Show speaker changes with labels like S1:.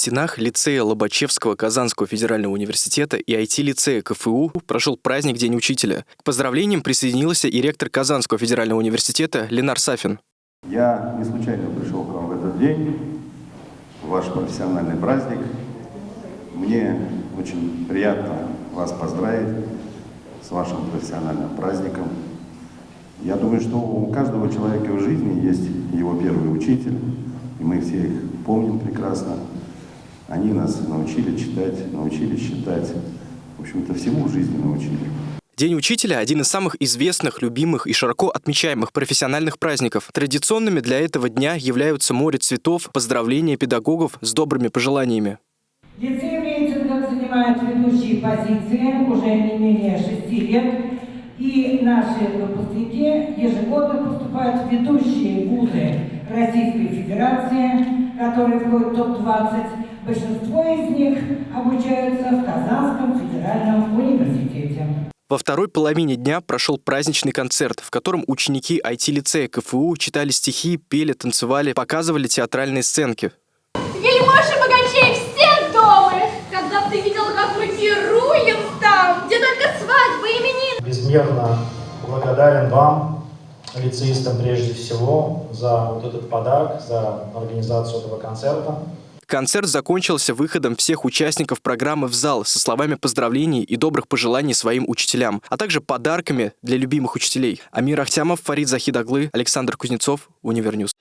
S1: стенах лицея Лобачевского Казанского федерального университета и IT-лицея КФУ прошел праздник День учителя. К поздравлениям присоединился и ректор Казанского федерального университета Ленар Сафин.
S2: Я не случайно пришел к вам в этот день, в ваш профессиональный праздник. Мне очень приятно вас поздравить с вашим профессиональным праздником. Я думаю, что у каждого человека в жизни есть его первый учитель, и мы все их помним прекрасно. Они нас научили читать, научили считать, в общем-то, всему в жизни научили.
S1: День учителя – один из самых известных, любимых и широко отмечаемых профессиональных праздников. Традиционными для этого дня являются море цветов, поздравления педагогов с добрыми пожеланиями.
S3: Лицей в рейтингах занимает ведущие позиции уже не менее шести лет. И наши выпускники ежегодно поступают в ведущие вузы Российской Федерации, которые входят в топ-20. Большинство из них обучаются в Казанском федеральном университете.
S1: Во второй половине дня прошел праздничный концерт, в котором ученики IT-лицея КФУ читали стихи, пели, танцевали, показывали театральные сценки.
S4: Вельможи богачей все дома, когда ты видел, как мы пируем там, где только свадьбы, именины.
S5: Безмерно благодарен вам, лицеистам прежде всего, за вот этот подарок, за организацию этого концерта.
S1: Концерт закончился выходом всех участников программы в зал со словами поздравлений и добрых пожеланий своим учителям, а также подарками для любимых учителей. Амир Ахтямов, Фарид Захидаглы, Александр Кузнецов, Универ News.